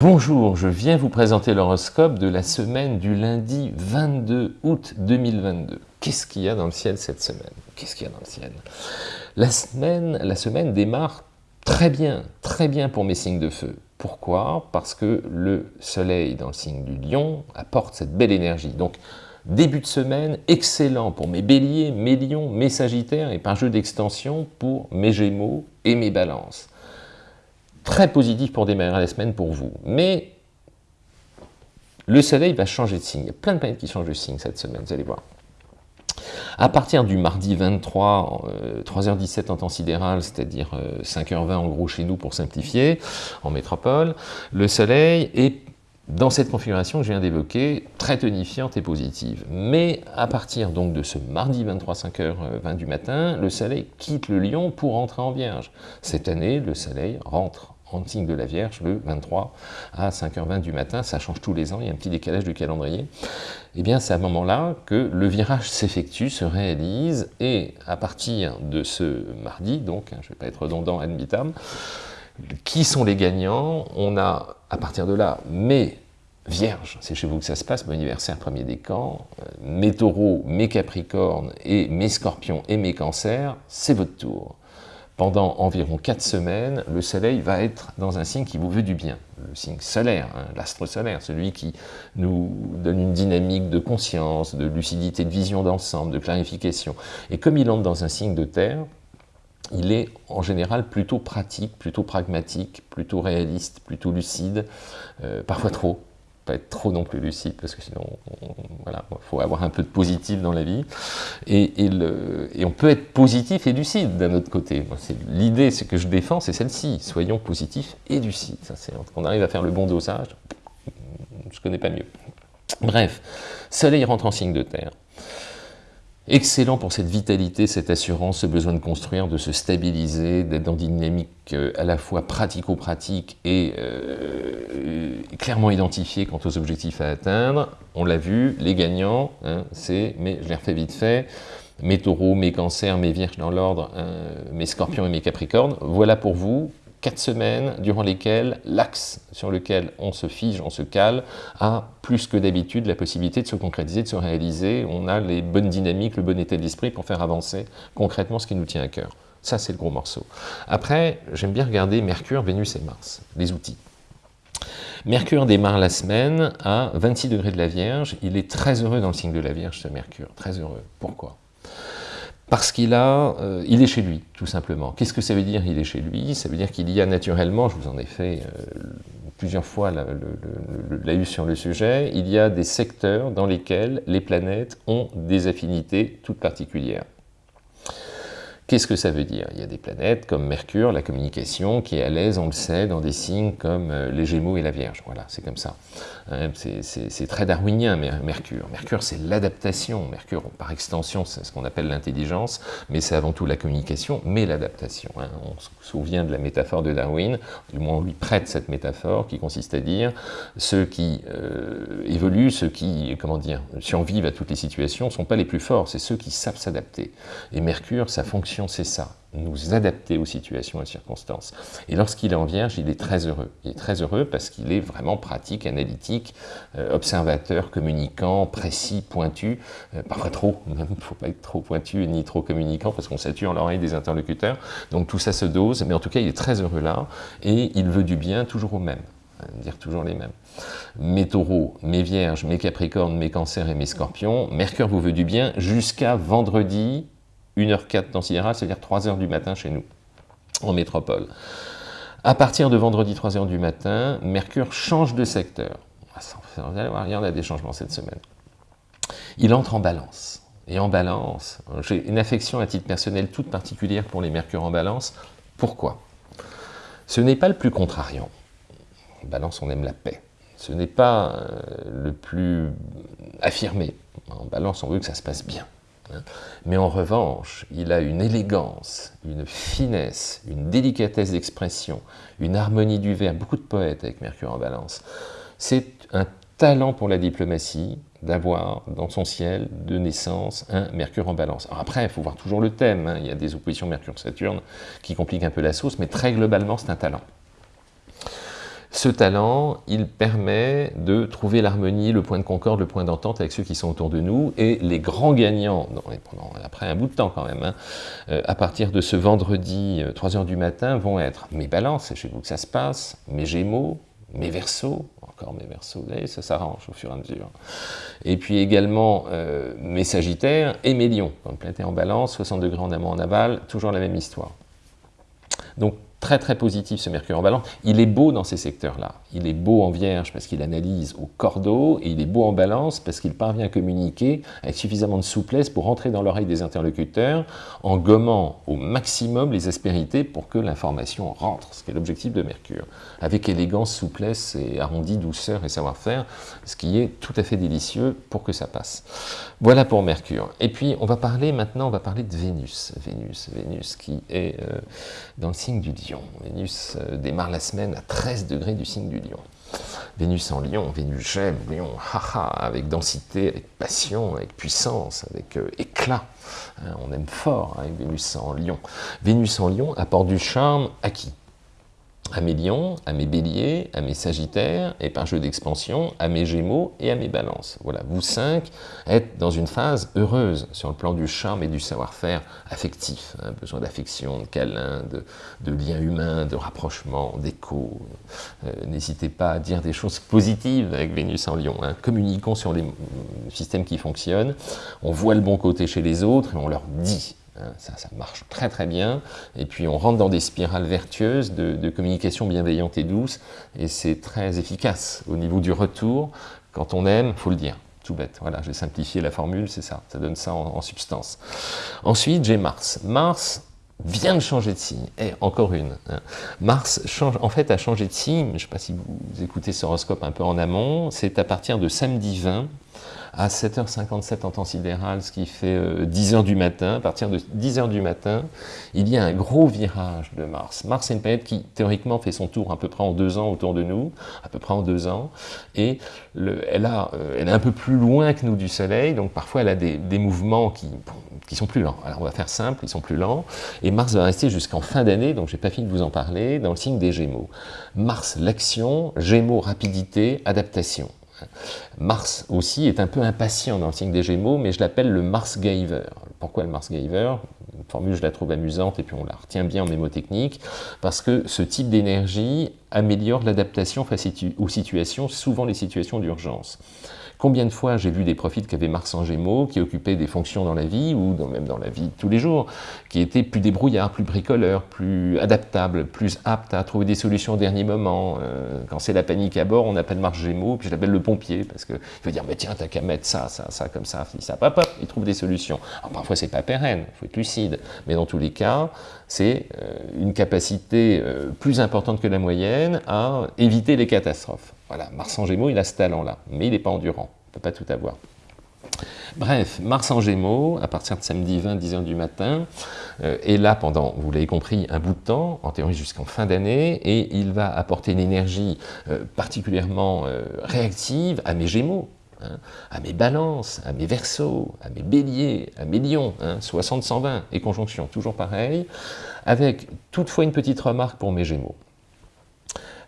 Bonjour, je viens vous présenter l'horoscope de la semaine du lundi 22 août 2022. Qu'est-ce qu'il y a dans le ciel cette semaine? Qu'est-ce qu'il y a dans le ciel? La semaine, la semaine démarre très bien, très bien pour mes signes de feu. Pourquoi? Parce que le soleil dans le signe du lion apporte cette belle énergie. Donc, début de semaine, excellent pour mes béliers, mes lions, mes sagittaires et par jeu d'extension pour mes gémeaux et mes balances très positif pour démarrer la semaine pour vous. Mais le soleil va changer de signe. Il y a plein de planètes qui changent de signe cette semaine, vous allez voir. À partir du mardi 23, 3h17 en temps sidéral, c'est-à-dire 5h20 en gros chez nous pour simplifier, en métropole, le soleil est dans cette configuration que je viens d'évoquer, très tonifiante et positive. Mais à partir donc de ce mardi 23, 5h20 du matin, le soleil quitte le lion pour entrer en vierge. Cette année, le soleil rentre en signe de la Vierge le 23 à 5h20 du matin, ça change tous les ans, il y a un petit décalage du calendrier, et eh bien c'est à ce moment-là que le virage s'effectue, se réalise, et à partir de ce mardi, donc hein, je ne vais pas être redondant ad qui sont les gagnants? On a à partir de là mes Vierges, c'est chez vous que ça se passe, mon anniversaire premier décan, euh, mes taureaux, mes capricornes et mes scorpions et mes cancers, c'est votre tour pendant environ 4 semaines, le soleil va être dans un signe qui vous veut du bien, le signe solaire, hein, l'astre solaire, celui qui nous donne une dynamique de conscience, de lucidité, de vision d'ensemble, de clarification. Et comme il entre dans un signe de terre, il est en général plutôt pratique, plutôt pragmatique, plutôt réaliste, plutôt lucide, euh, parfois trop, pas être trop non plus lucide, parce que sinon, voilà, il faut avoir un peu de positif dans la vie. Et, on peut être positif et lucide d'un autre côté. L'idée ce que je défends, c'est celle-ci. Soyons positifs et lucides. on arrive à faire le bon dosage, je ne connais pas mieux. Bref, Soleil rentre en signe de terre. Excellent pour cette vitalité, cette assurance, ce besoin de construire, de se stabiliser, d'être dans une dynamique euh, à la fois pratico-pratique et euh, clairement identifiée quant aux objectifs à atteindre. On l'a vu, les gagnants, hein, c'est, mais je les refais vite fait, mes taureaux, mes cancers, mes vierges dans l'ordre, hein, mes scorpions et mes capricornes. Voilà pour vous quatre semaines durant lesquelles l'axe sur lequel on se fige, on se cale, a plus que d'habitude la possibilité de se concrétiser, de se réaliser. On a les bonnes dynamiques, le bon état d'esprit pour faire avancer concrètement ce qui nous tient à cœur. Ça, c'est le gros morceau. Après, j'aime bien regarder Mercure, Vénus et Mars, les outils. Mercure démarre la semaine à 26 degrés de la Vierge. Il est très heureux dans le signe de la Vierge, ce Mercure. Très heureux. Pourquoi? Parce qu'il a, euh, il est chez lui, tout simplement. Qu'est-ce que ça veut dire, il est chez lui? Ça veut dire qu'il y a naturellement, je vous en ai fait euh, plusieurs fois la, la, sur le sujet, il y a des secteurs dans lesquels les planètes ont des affinités toutes particulières. Qu'est-ce que ça veut dire? Il y a des planètes comme Mercure, la communication, qui est à l'aise, on le sait, dans des signes comme euh, les Gémeaux et la Vierge. Voilà, c'est comme ça. Hein, c'est très darwinien, Mercure. Mercure, c'est l'adaptation. Mercure, par extension, c'est ce qu'on appelle l'intelligence, mais c'est avant tout la communication, mais l'adaptation. Hein. On se souvient de la métaphore de Darwin, du moins on lui prête cette métaphore, qui consiste à dire ceux qui euh, évoluent, ceux qui, comment dire, survivent à toutes les situations, ne sont pas les plus forts, c'est ceux qui savent s'adapter. Et Mercure, sa c'est ça, nous adapter aux situations et circonstances. Et lorsqu'il est en Vierge, il est très heureux. Il est très heureux parce qu'il est vraiment pratique, analytique, euh, observateur, communicant, précis, pointu, euh, parfois trop, il ne faut pas être trop pointu ni trop communicant parce qu'on sature l'oreille des interlocuteurs. Donc tout ça se dose, mais en tout cas, il est très heureux là et il veut du bien toujours au même dire toujours les mêmes. Mes taureaux, mes vierges, mes capricornes, mes cancers et mes scorpions, Mercure vous veut du bien jusqu'à vendredi 1h04 dans Sidéral, c'est-à-dire 3h du matin chez nous, en métropole. À partir de vendredi 3h du matin, Mercure change de secteur. Vous allez voir, il y en a des changements cette semaine. Il entre en balance. Et en balance, j'ai une affection à titre personnel toute particulière pour les Mercure en balance. Pourquoi? Ce n'est pas le plus contrariant. En balance, on aime la paix. Ce n'est pas euh, le plus affirmé. En balance, on veut que ça se passe bien. Hein. Mais en revanche, il a une élégance, une finesse, une délicatesse d'expression, une harmonie du vers, beaucoup de poètes avec Mercure en balance. C'est un talent pour la diplomatie d'avoir dans son ciel de naissance un Mercure en balance. Après, il faut voir toujours le thème, hein. il y a des oppositions Mercure-Saturne qui compliquent un peu la sauce, mais très globalement, c'est un talent. Ce talent, il permet de trouver l'harmonie, le point de concorde, le point d'entente avec ceux qui sont autour de nous, et les grands gagnants, pendant, après un bout de temps quand même, hein, euh, à partir de ce vendredi 3h du matin, vont être mes balances, c'est chez vous que ça se passe, mes gémeaux, mes versos, encore mes versos, ça s'arrange au fur et à mesure. Et puis également euh, mes sagittaires et mes lions, planète en balance, 60 degrés en amont en aval, toujours la même histoire. Donc très très positif ce Mercure en balance. Il est beau dans ces secteurs-là. Il est beau en Vierge parce qu'il analyse au cordeau, et il est beau en balance parce qu'il parvient à communiquer avec suffisamment de souplesse pour rentrer dans l'oreille des interlocuteurs en gommant au maximum les aspérités pour que l'information rentre, ce qui est l'objectif de Mercure, avec élégance, souplesse et arrondi, douceur et savoir-faire, ce qui est tout à fait délicieux pour que ça passe. Voilà pour Mercure. Et puis on va parler maintenant, on va parler de Vénus. Vénus, Vénus qui est euh, dans le signe du Vénus euh, démarre la semaine à 13 degrés du signe du lion. Vénus en lion, Vénus j'aime, lion, haha, avec densité, avec passion, avec puissance, avec euh, éclat. Hein, on aime fort avec Vénus en lion. Vénus en lion apporte du charme à qui à mes lions, à mes béliers, à mes sagittaires, et par jeu d'expansion, à mes gémeaux et à mes balances. Voilà, vous cinq êtes dans une phase heureuse sur le plan du charme et du savoir-faire affectif. Hein, besoin d'affection, de câlin, de, de liens humains, de rapprochement, d'écho. Euh, n'hésitez pas à dire des choses positives avec Vénus en lion. Hein. Communiquons sur les systèmes qui fonctionnent. On voit le bon côté chez les autres et on leur dit ça, ça, marche très très bien. Et puis on rentre dans des spirales vertueuses de, communication bienveillante et douce, et c'est très efficace au niveau du retour. Quand on aime, il faut le dire. Tout bête, voilà, j'ai simplifié la formule, c'est ça, ça donne ça en, substance. Ensuite, j'ai Mars. Mars vient de changer de signe, et encore une. Hein. Mars change, en fait a changé de signe, je ne sais pas si vous écoutez ce horoscope un peu en amont, c'est à partir de samedi 20, à 7h57 en temps sidéral, ce qui fait 10h euh, du matin. À partir de 10h du matin, il y a un gros virage de Mars. Mars est une planète qui, théoriquement, fait son tour à peu près en deux ans autour de nous, à peu près en deux ans, et elle, a, euh, elle est un peu plus loin que nous du Soleil, donc parfois elle a des, mouvements qui, qui sont plus lents. Alors on va faire simple, ils sont plus lents, et Mars va rester jusqu'en fin d'année, donc j'ai pas fini de vous en parler, dans le signe des Gémeaux. Mars, l'action, Gémeaux, rapidité, adaptation. Mars aussi est un peu impatient dans le signe des Gémeaux, mais je l'appelle le Mars Giver. Pourquoi le Mars Giver Une formule, je la trouve amusante et puis on la retient bien en mémotechnique, parce que ce type d'énergie améliore l'adaptation aux situations, souvent les situations d'urgence. Combien de fois j'ai vu des profils qui avaient Mars en Gémeaux, qui occupaient des fonctions dans la vie, ou même dans la vie de tous les jours, qui étaient plus débrouillards, plus bricoleurs, plus adaptables, plus aptes à trouver des solutions au dernier moment. Euh, quand c'est la panique à bord, on appelle Mars Gémeaux, puis je l'appelle le pompier, parce qu'il veut dire, mais tiens, t'as qu'à mettre ça, ça, ça, comme ça, ça, hop, hop, il trouve des solutions. Alors parfois c'est pas pérenne, il faut être lucide, mais dans tous les cas, c'est euh, une capacité euh, plus importante que la moyenne à éviter les catastrophes. Voilà, Mars en Gémeaux, il a ce talent-là, mais il n'est pas endurant, il ne peut pas tout avoir. Bref, Mars en Gémeaux, à partir de samedi 20, 10h du matin, euh, est là pendant, vous l'avez compris, un bout de temps, en théorie jusqu'en fin d'année, et il va apporter une énergie particulièrement réactive à mes Gémeaux, hein, à mes balances, à mes versos, à mes béliers, à mes lions, 60-120, hein, et conjonction, toujours pareil, avec toutefois une petite remarque pour mes Gémeaux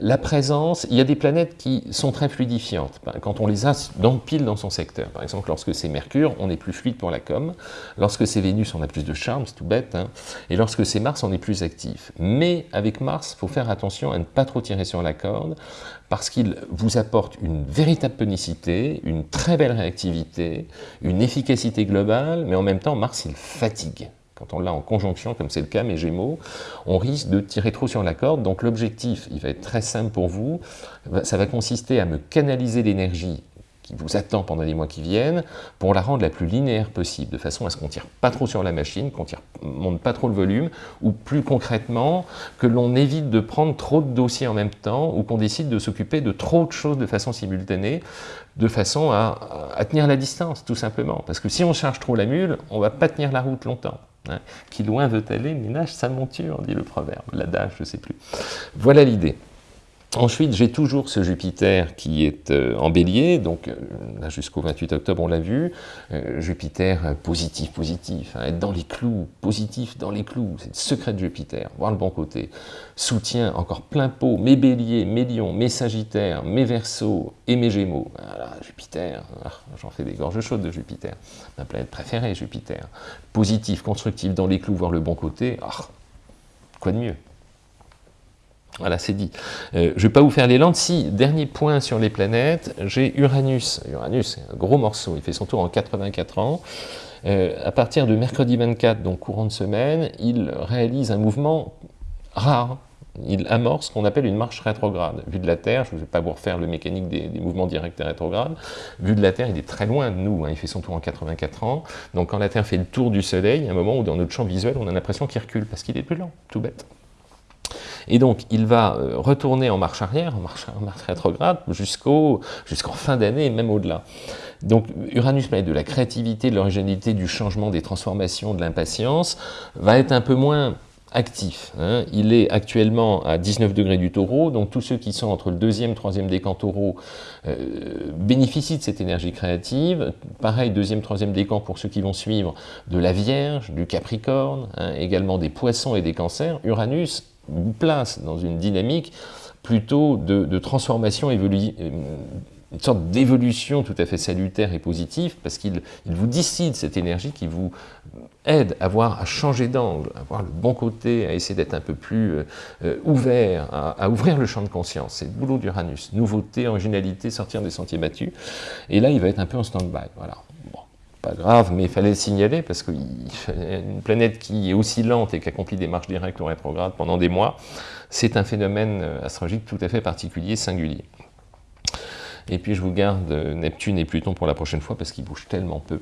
la présence, il y a des planètes qui sont très fluidifiantes. Quand on les a dans, pile dans son secteur, par exemple, lorsque c'est Mercure, on est plus fluide pour la com. Lorsque c'est Vénus, on a plus de charme, c'est tout bête. Hein. Et lorsque c'est Mars, on est plus actif. Mais avec Mars, il faut faire attention à ne pas trop tirer sur la corde, parce qu'il vous apporte une véritable tonicité, une très belle réactivité, une efficacité globale, mais en même temps, Mars, il fatigue. Quand on l'a en conjonction, comme c'est le cas, mes Gémeaux, on risque de tirer trop sur la corde. Donc l'objectif, il va être très simple pour vous, ça va consister à me canaliser l'énergie qui vous attend pendant les mois qui viennent, pour la rendre la plus linéaire possible, de façon à ce qu'on ne tire pas trop sur la machine, qu'on ne monte pas trop le volume, ou plus concrètement, que l'on évite de prendre trop de dossiers en même temps, ou qu'on décide de s'occuper de trop de choses de façon simultanée, de façon à, à, tenir la distance, tout simplement. Parce que si on charge trop la mule, on ne va pas tenir la route longtemps. Qui loin veut aller, ménage sa monture, dit le proverbe, l'adage, je ne sais plus. Voilà l'idée. Ensuite, j'ai toujours ce Jupiter qui est euh, en bélier, donc euh, là jusqu'au 28 octobre, on l'a vu. Euh, Jupiter positif, positif, hein, être dans les clous, positif dans les clous, c'est le secret de Jupiter, voir le bon côté. Soutien encore plein pot, mes béliers, mes lions, mes sagittaires, mes versos et mes gémeaux. Voilà, Jupiter, ah, j'en fais des gorges chaudes de Jupiter. Ma planète préférée, Jupiter. Positif, constructif dans les clous, voir le bon côté, ah, quoi de mieux? Voilà, c'est dit. Euh, je ne vais pas vous faire les lentes. Si, dernier point sur les planètes, j'ai Uranus. Uranus, c'est un gros morceau. Il fait son tour en 84 ans. Euh, à partir de mercredi 24, donc courant de semaine, il réalise un mouvement rare. Il amorce ce qu'on appelle une marche rétrograde. Vu de la Terre, je ne vais pas vous refaire le mécanique des, mouvements directs et rétrogrades, vu de la Terre, il est très loin de nous, hein. il fait son tour en 84 ans, donc quand la Terre fait le tour du Soleil, il y a un moment où dans notre champ visuel, on a l'impression qu'il recule, parce qu'il est plus lent, tout bête. Et donc, il va euh, retourner en marche arrière, en marche, rétrograde, jusqu'en fin d'année et même au-delà. Donc, Uranus, planète de la créativité, de l'originalité, du changement, des transformations, de l'impatience, va être un peu moins actif. Hein. Il est actuellement à 19 degrés du taureau, donc tous ceux qui sont entre le deuxième et troisième décan taureau euh, bénéficient de cette énergie créative. Pareil, deuxième, troisième décan pour ceux qui vont suivre de la Vierge, du Capricorne, hein, également des poissons et des cancers. Uranus place dans une dynamique plutôt de, transformation euh, une sorte d'évolution tout à fait salutaire et positive, parce qu'il vous décide cette énergie qui vous aide à voir, à changer d'angle, à voir le bon côté, à essayer d'être un peu plus euh, euh, ouvert, à, ouvrir le champ de conscience. C'est le boulot d'Uranus. Nouveauté, originalité, sortir des sentiers battus. Et là, il va être un peu en stand-by. Voilà pas grave, mais il fallait le signaler parce qu'une planète qui est aussi lente et qui accomplit des marches directes ou rétrogrades pendant des mois, c'est un phénomène astrologique tout à fait particulier, singulier. Et puis je vous garde Neptune et Pluton pour la prochaine fois parce qu'ils bougent tellement peu.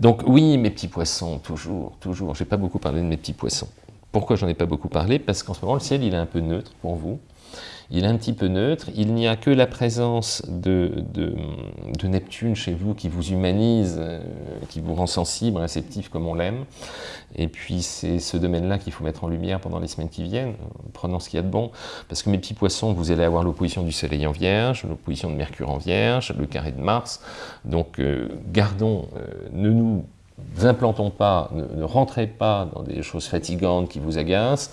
Donc oui, mes petits poissons, toujours, toujours. J'ai pas beaucoup parlé de mes petits poissons. Pourquoi j'en ai pas beaucoup parlé? Parce qu'en ce moment, le ciel, il est un peu neutre pour vous il est un petit peu neutre, il n'y a que la présence de, Neptune chez vous qui vous humanise, euh, qui vous rend sensible, réceptif comme on l'aime, et puis c'est ce domaine-là qu'il faut mettre en lumière pendant les semaines qui viennent, prenons ce qu'il y a de bon, parce que mes petits poissons, vous allez avoir l'opposition du Soleil en Vierge, l'opposition de Mercure en Vierge, le carré de Mars, donc euh, gardons, euh, ne nous implantons pas, ne, rentrez pas dans des choses fatigantes qui vous agacent,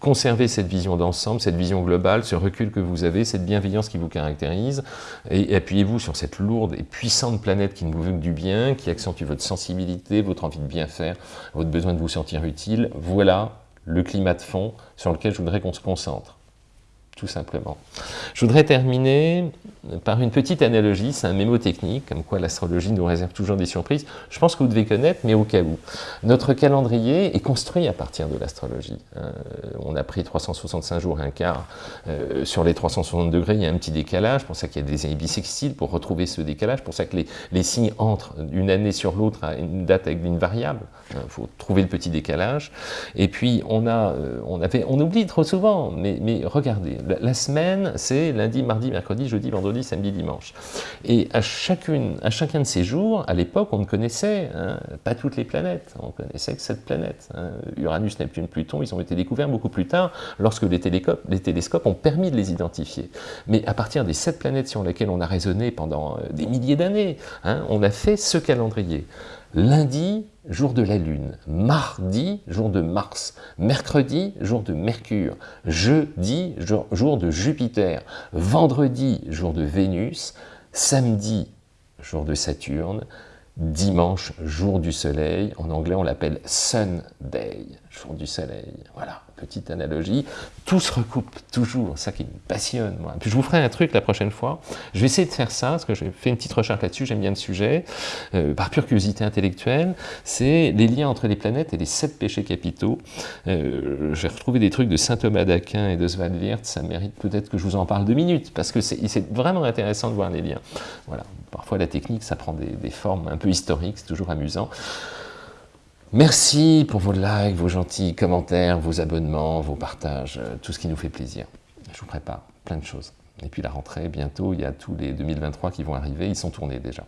conservez cette vision d'ensemble, cette vision globale, ce recul que vous avez, cette bienveillance qui vous caractérise, et appuyez-vous sur cette lourde et puissante planète qui ne vous veut que du bien, qui accentue votre sensibilité, votre envie de bien faire, votre besoin de vous sentir utile. Voilà le climat de fond sur lequel je voudrais qu'on se concentre tout simplement. Je voudrais terminer par une petite analogie, c'est un mémo technique, comme quoi l'astrologie nous réserve toujours des surprises. Je pense que vous devez connaître, mais au cas où. Notre calendrier est construit à partir de l'astrologie. Euh, on a pris 365 jours et un quart. Euh, sur les 360 degrés, il y a un petit décalage, pour ça qu'il y a des années pour retrouver ce décalage, pour ça que les, les signes entrent d'une année sur l'autre à une date avec une variable. Il faut trouver le petit décalage. Et puis, on, a, euh, on, on oublie trop souvent, mais, mais regardez, la, semaine, c'est lundi, mardi, mercredi, jeudi, vendredi, samedi, dimanche. Et à, chacune, à chacun de ces jours, à l'époque, on ne connaissait hein, pas toutes les planètes, on connaissait que cette planète. Hein. Uranus, Neptune, Pluton, ils ont été découverts beaucoup plus tard, lorsque les télescopes, les télescopes ont permis de les identifier. Mais à partir des sept planètes sur lesquelles on a raisonné pendant euh, des milliers d'années, hein, on a fait ce calendrier. Lundi, jour de la Lune. Mardi, jour de Mars. Mercredi, jour de Mercure. Jeudi, jour, de Jupiter. Vendredi, jour de Vénus. Samedi, jour de Saturne. Dimanche, jour du soleil. En anglais, on l'appelle Sunday, du soleil. Voilà petite analogie, tout se recoupe toujours, ça qui me passionne moi. Puis je vous ferai un truc la prochaine fois, je vais essayer de faire ça, parce que j'ai fait une petite recherche là-dessus, j'aime bien le sujet, euh, par pure curiosité intellectuelle, c'est les liens entre les planètes et les sept péchés capitaux. Euh, j'ai retrouvé des trucs de saint Thomas d'Aquin et de Svalbard, ça mérite peut-être que je vous en parle deux minutes, parce que c'est vraiment intéressant de voir les liens. Voilà, parfois la technique, ça prend des, des formes un peu historiques, c'est toujours amusant. Merci pour vos likes, vos gentils commentaires, vos abonnements, vos partages, euh, tout ce qui nous fait plaisir. Je vous prépare plein de choses. Et puis la rentrée, bientôt, il y a tous les 2023 qui vont arriver, ils sont tournés déjà.